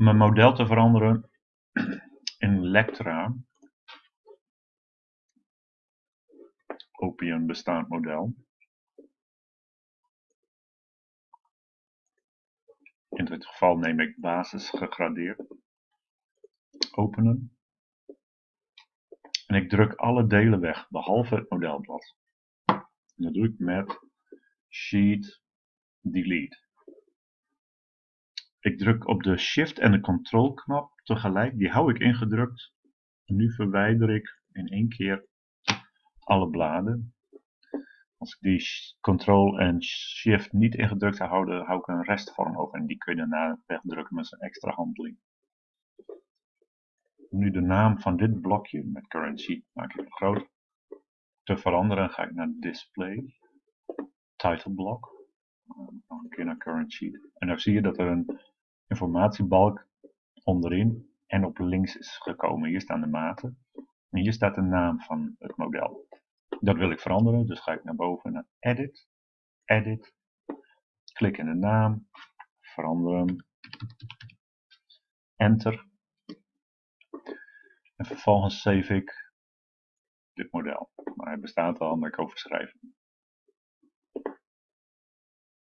mijn model te veranderen in Lectra. Kopie bestaand model. In dit geval neem ik basis gegradeerd. Openen. En ik druk alle delen weg, behalve het modelblad. En dat doe ik met Sheet Delete. Ik druk op de Shift en de Control knop tegelijk, die hou ik ingedrukt. En nu verwijder ik in één keer alle bladen. Als ik die Ctrl en Shift niet ingedrukt hou, hou ik een restvorm over en die kun je daarna wegdrukken met een extra handeling. Nu de naam van dit blokje met current sheet maak ik groot. Te veranderen ga ik naar display, title block, nog een keer naar current sheet. En dan zie je dat er een informatiebalk onderin en op links is gekomen. Hier staan de maten en hier staat de naam van het model. Dat wil ik veranderen, dus ga ik naar boven naar Edit, Edit, klik in de naam, veranderen, Enter. En vervolgens save ik dit model. Maar hij bestaat al, maar ik overschrijf hem.